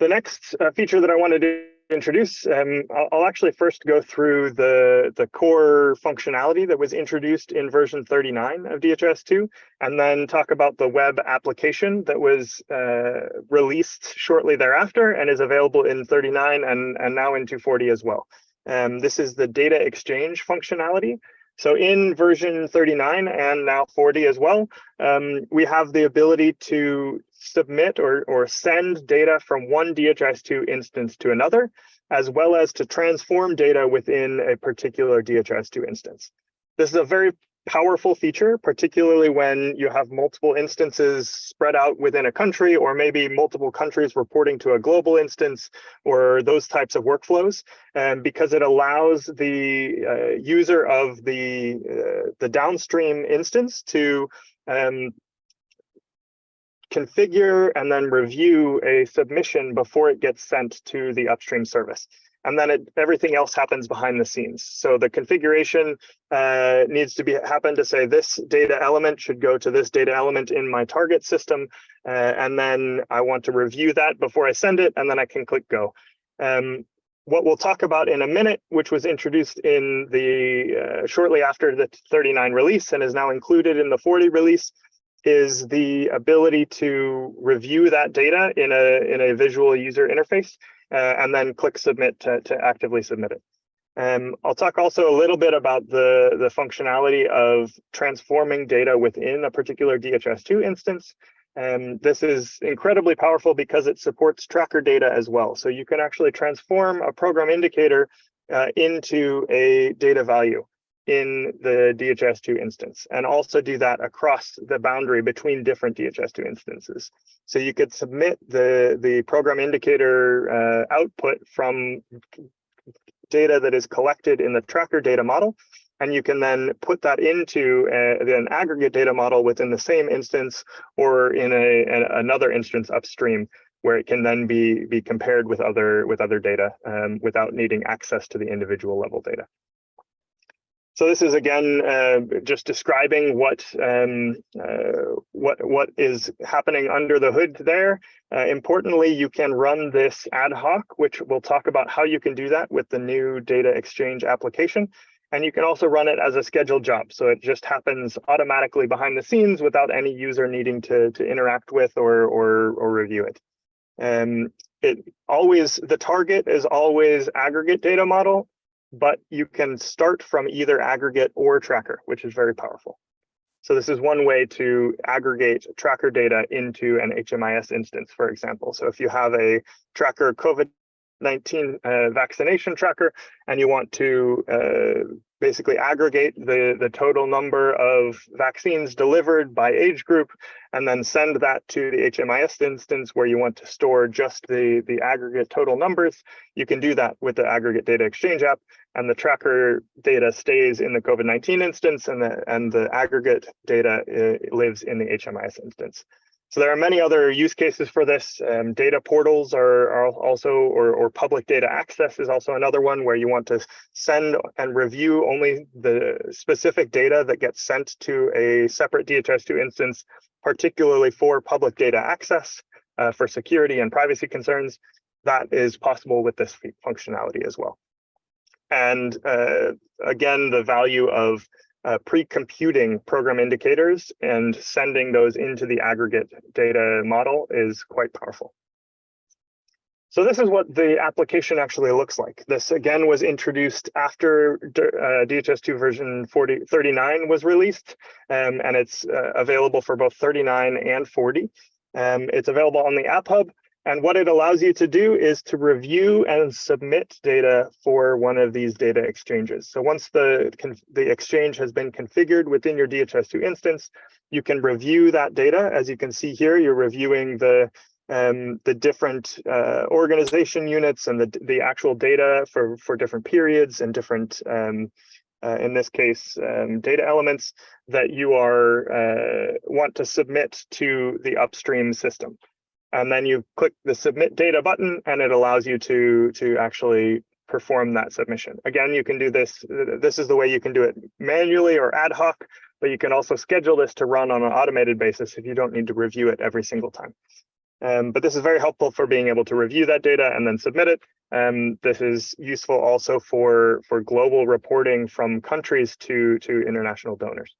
the next uh, feature that I wanted to introduce, um, I'll, I'll, actually first go through the, the core functionality that was introduced in version 39 of DHIS2, and then talk about the web application that was uh, released shortly thereafter and is available in 39 and, and now in 240 as well. Um, this is the data exchange functionality. So in version 39 and now 40 as well, um, we have the ability to submit or, or send data from one DHIS2 instance to another, as well as to transform data within a particular DHIS2 instance. This is a very powerful feature, particularly when you have multiple instances spread out within a country, or maybe multiple countries reporting to a global instance, or those types of workflows, and because it allows the uh, user of the, uh, the downstream instance to um, configure and then review a submission before it gets sent to the upstream service and then it, everything else happens behind the scenes. So the configuration uh, needs to be happen to say this data element should go to this data element in my target system, uh, and then I want to review that before I send it, and then I can click go. Um, what we'll talk about in a minute, which was introduced in the uh, shortly after the 39 release and is now included in the 40 release, is the ability to review that data in a in a visual user interface uh, and then click submit to, to actively submit it. Um, I'll talk also a little bit about the, the functionality of transforming data within a particular DHIS2 instance. And um, this is incredibly powerful because it supports tracker data as well. So you can actually transform a program indicator uh, into a data value in the DHIS2 instance and also do that across the boundary between different DHIS2 instances. So you could submit the, the program indicator uh, output from data that is collected in the tracker data model, and you can then put that into a, an aggregate data model within the same instance or in a, a, another instance upstream where it can then be, be compared with other, with other data um, without needing access to the individual level data. So this is again uh, just describing what um, uh, what what is happening under the hood there. Uh, importantly, you can run this ad hoc, which we'll talk about how you can do that with the new data exchange application. And you can also run it as a scheduled job. So it just happens automatically behind the scenes without any user needing to, to interact with or, or, or review it. Um, it always, the target is always aggregate data model but you can start from either aggregate or tracker, which is very powerful. So this is one way to aggregate tracker data into an HMIS instance, for example. So if you have a tracker COVID-19 uh, vaccination tracker and you want to uh, basically aggregate the, the total number of vaccines delivered by age group and then send that to the HMIS instance where you want to store just the, the aggregate total numbers. You can do that with the aggregate data exchange app and the tracker data stays in the COVID-19 instance and the, and the aggregate data uh, lives in the HMIS instance. So there are many other use cases for this. Um, data portals are, are also, or, or, public data access is also another one where you want to send and review only the specific data that gets sent to a separate DHIS2 instance, particularly for public data access uh, for security and privacy concerns. That is possible with this functionality as well. And uh, again, the value of uh, pre-computing program indicators and sending those into the aggregate data model is quite powerful. So this is what the application actually looks like. This again was introduced after uh, DHIS2 version 40, 39 was released, um, and it's uh, available for both 39 and 40. Um, it's available on the App Hub, and what it allows you to do is to review and submit data for one of these data exchanges. So once the, the exchange has been configured within your DHIS2 instance, you can review that data. As you can see here, you're reviewing the um, the different uh, organization units and the, the actual data for, for different periods and different, um, uh, in this case, um, data elements that you are uh, want to submit to the upstream system and then you click the submit data button and it allows you to to actually perform that submission. Again, you can do this. This is the way you can do it manually or ad hoc, but you can also schedule this to run on an automated basis if you don't need to review it every single time. Um, but this is very helpful for being able to review that data and then submit it. Um, this is useful also for, for global reporting from countries to, to international donors.